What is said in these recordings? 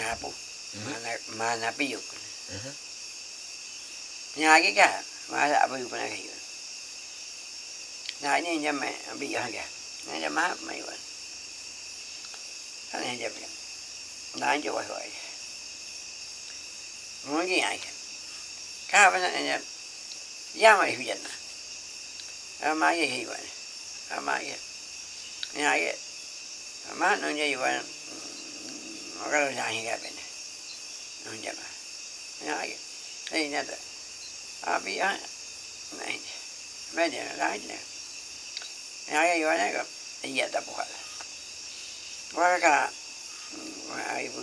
hapo Mhm. maana maana pio Mhm. nya cái cả mà là bự bự này cái này nên cho mẹ bị hay cả này cho má mày vậy cái này cho mẹ. Này cho vậy vậy muốn gì ai cả cái bên này là giá mày hiểu chân à má cái gì vậy à má cái nhà cái má nó như vậy nó cái là gì cái bên này nó như vậy nhà cái đây nè abi a này bây giờ lái nè nhà cái gọi này có gì đó bộ qua cả ai vừa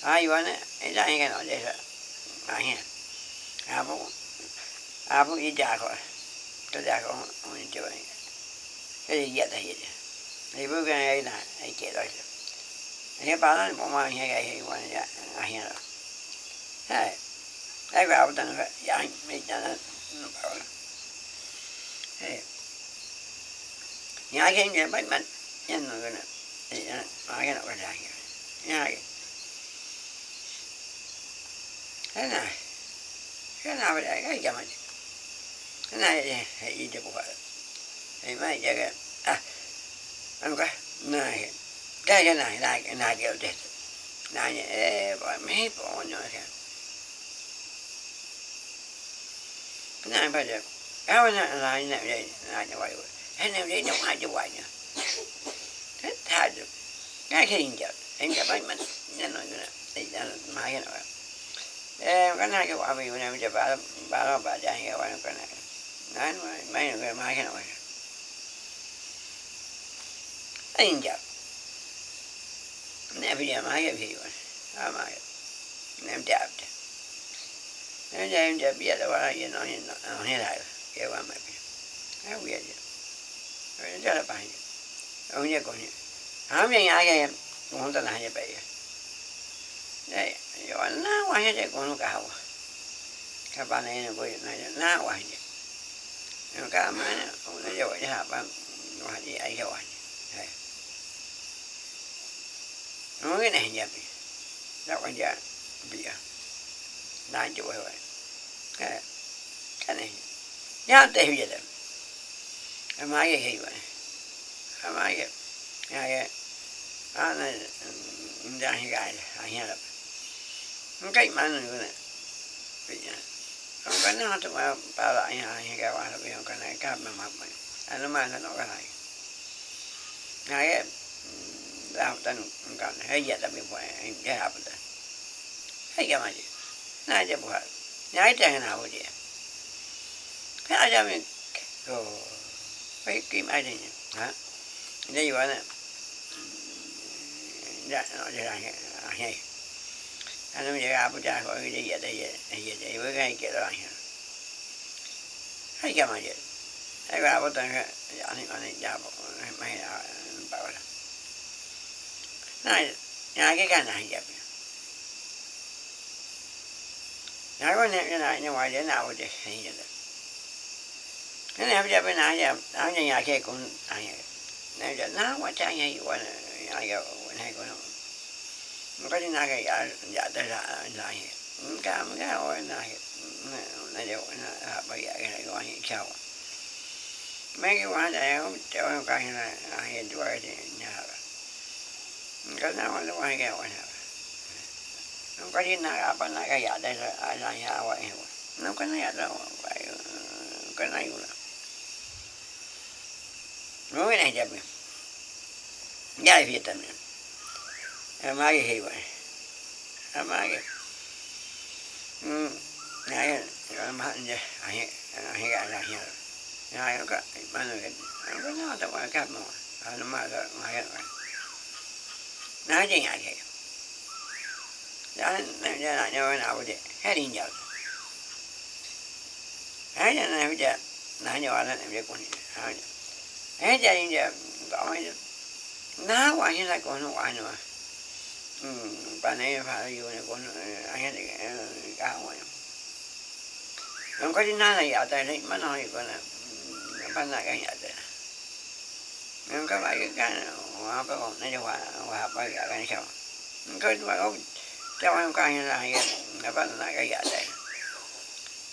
ai chơi tập anh cô cô cái chơi ai ai mà yêu nói rồi à bố à đi già rồi tôi già khỏi, không chơi. Cái gì vậy. Thì thì bữa cái này là ai chơi rồi. Cái bà nó bỏ mà nghe cái gì vậy? Ya nghe rồi. Hey ai vào tận vậy anh mấy cha nó nó bảo hey nhà cái này bắt mình nhân nó cái này thì cái nó cái gì? Nhà cái thế này thế nào để cái gì mà cái này thì gì được bộ thì mấy cái à anh cái. Này, cái cái này là cái này kiểu chết này nhé bỏ mấy bỏ nhỏ kìa. Cái này bây giờ, cái này là này đây là như vậy thế này đây nó ai cho vậy nhá thế thay được. Cái khi giờ anh mình nên nói cái này, thì ra mai cái này em cái này cái quả vì này จะ bà bà nó bà chạy cái quả cái này. Nói mấy cái mai cái này. Anh giờ nè, bây giờ mai cái gì vậy à mai em chạp chứ em giờ em chạp biết là bà gì nói không như này cái quả mày rồi còn rồi cái cào các bạn này nó coi này nó qua hết nó cả mà nó nó rồi hả bạn qua đi ai rồi nó cái này nhập đâu có giờ bây giờ đang chịu rồi cái cái này nhá tệ bây giờ em máy cái gì vậy em máy cái cái cái anh này đang hiện cái mà nó cái này bây giờ không cái nó tụi mà bảo lại nhà hiện cái qua là bây giờ cái này, cái mà mặc mà anh nó mang nó cái này. Cái làm tên còn hay giờ ta bị phải em cái học ta. Hay cái mà gì? Nãy giờ buat nhảy trang nào vậy cái ai cho mình cô phải kim ai đây hả đây vậy? Nè dạ nó ra là hay anh nói giờ bữa cha gọi đi về đây về về đây với cái kia đó hay cái mà gì hay cái bữa ta cái dạ này mà này dạ mày bảo là này nhà cái cái này vậy. Nhà cái này cái này nhưng ngoài để nào thì hay vậy cái dạ, này bây giờ bên này giờ áo nhà nhà kia cũng ai này giờ nó quá trái ngay quá này ai cái này cũng không có đi nào cái giờ giờ tới là là cái mấy cái hồi này này đều là bây giờ cái này gọi như sao? Mấy cái quả này không cho à, cái này hiện tuổi thì nhà cái nào nó hay cái vậy nó có gì nào apa nak kaya đây là ai là dạ nhà vậy nó có này đâu vậy ừ, cái này cũng là. Nó cái này đẹp nhỉ gia việt nam em ai cái vậy? Em ai cái ngài rồi mà nè ai ai cái là hiểu ngài có mà. Nó cái nó nó tao qua cái mà nó mà đó ngài rồi nó nữa con bạn ấy phải yêu này con ờ, anh ấy cái rồi, không có tin là giờ tại đây mà nói con là ừ, bạn là cái giờ nhưng các bạn cái hoa cái con này hoa hoa phải cái cái sao có mà có cho em coi như là cái bạn là cái giả đây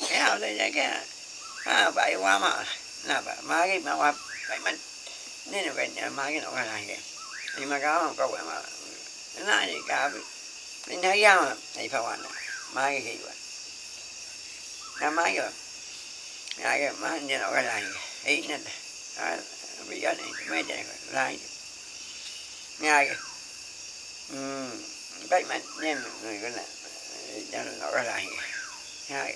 cái nào đây cái à vậy qua mà là mà cái mà qua vậy mình nên là cái má cái nó cái này thì mà không có cái mà cái này thì cả mình thấy ra mà thì phải hoàn mà cái gì vậy na máy rồi ai cái má như nó cái này, ý nên bây giờ này, mấy trẻ lại ngay cái um vậy nên người cái này cho nó cái này. Ngay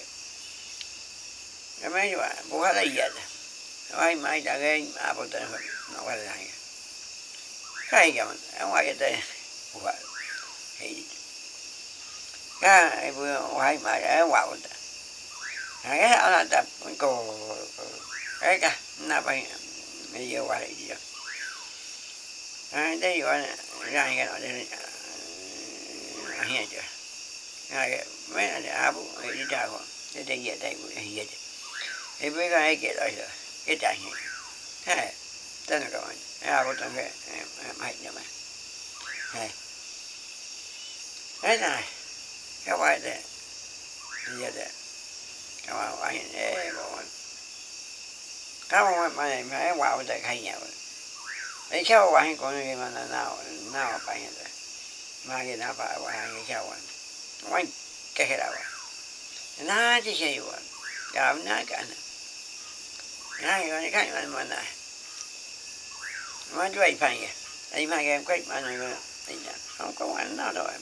cái mấy bạn bố hết lấy giờ ai mai đã cái à bố tên nó cái này. Cái cái mà ở ngoài cái tên bố thì cái bữa ngoài mà ở ngoài cái là tập cổ cái na bay bây giờ qua đây gì à đây gọi ra cái nó đây hiện chưa cái mấy là áo cái đi ra không cái đây hiện chưa bây giờ cái cái đó rồi cái trái hiện ha tên là các bạn áo của thằng cái mày nhá mày ha thế này, các bạn đây giờ đấy các bạn phải để bọn các bạn phải phải vào để khai nhau. Để sao bạn còn gì mà nào nào phải như thế mà cái nào phải bạn cái sao bạn bạn cái cái nào na chỉ sao bạn làm na cả này ngay cái cái mà mà này mà chú ấy phải vậy anh mà em quay mà này không có anh nào đâu em.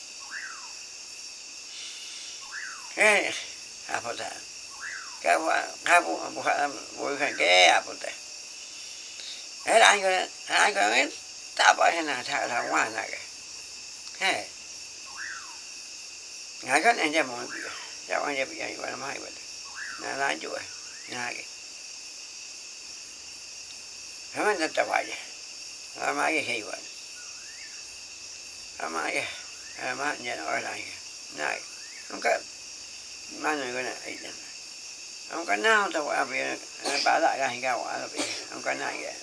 ta là phải cái mình cái ba ba ba nó có gì chưa ta ba là ba quá này cái cái cầm cái gì ăn này này cái gì cái à bộ thải cái cái bộ bộ bộ cái cái à bộ thải cái anh anh cái thế nào thải là ngoài này cái cái cái anh cho mọi người cho mai nhà cái thế mà ta mai cái cái này người cái này không có nào tao qua về bà lại cái cái quả là vì không có này cái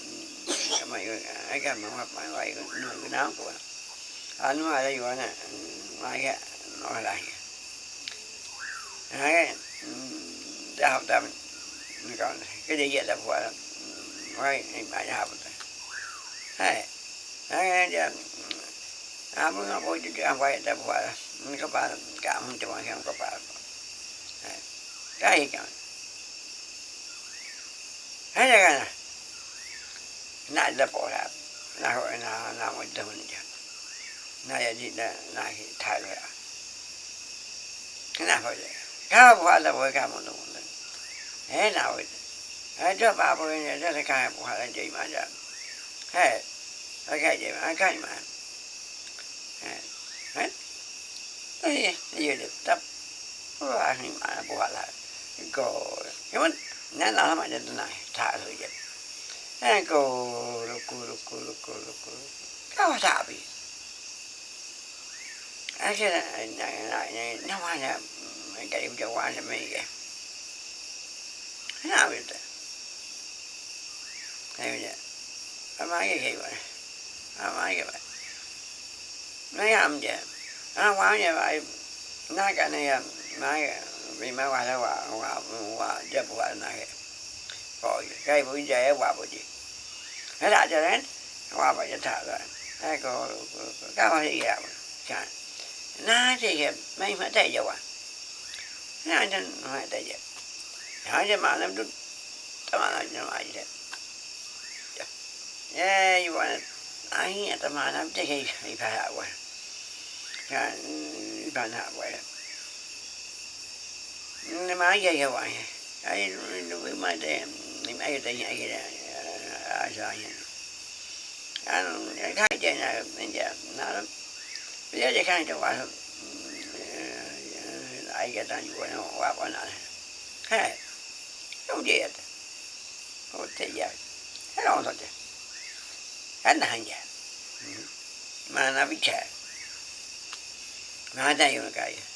cái mày, cái cái mà hoặc mày vậy người cái nào của anh mà đây gọi nè mai cái nói lại cái đại học ta còn cái gì vậy là của là quay bài đại học hay cái giờ à muốn nó bôi cho ăn quay ta quả các bạn cảm ơn cho bạn không các bạn cái gì cả thế này cái này nãy là bỏ ra nãy hồi nào nào mới được mình chứ nãy gì là nãy thay rồi cái nào vậy cái bỏ là bỏ cái một đồng thế nào vậy thế cho ba mươi này cho cái bỏ là gì mà giờ thế cái gì mà cái mà thế thế giờ được tập và hình mà bỏ lại cô cái vấn nãy nào mà đến này thả rồi vậy nãy cô lu cô lu cô lu cô lu cô má vì mấy qua đâu qua qua qua qua này. Rồi cái buổi giờ qua buổi gì? Hết đã cho đến, qua buổi giờ thở rồi. Cái cô các bác sĩ gặp chán na thì mấy mấy thấy giờ qua na chân mấy thấy giờ hỏi cho mà làm đúng tao mà làm cho dạ. Dạ, mà gì đấy yeah you want ai tao mà làm thế thì phải học qua phải học qua nó Nämä ajaa vain. Ai, no vi mä teen. Niin chơi, teen jäkirä. Asaajana. Hän on kaikkein näin, en tiedä. Nämä on. Vielä se kaikkein vaan. Aiketaan juuri on vapanaan. Hei. Không về Không thể giờ Hết rồi thôi chứ Hết là hàng già Mà nó biết chơi, Mà ở đây là cái gì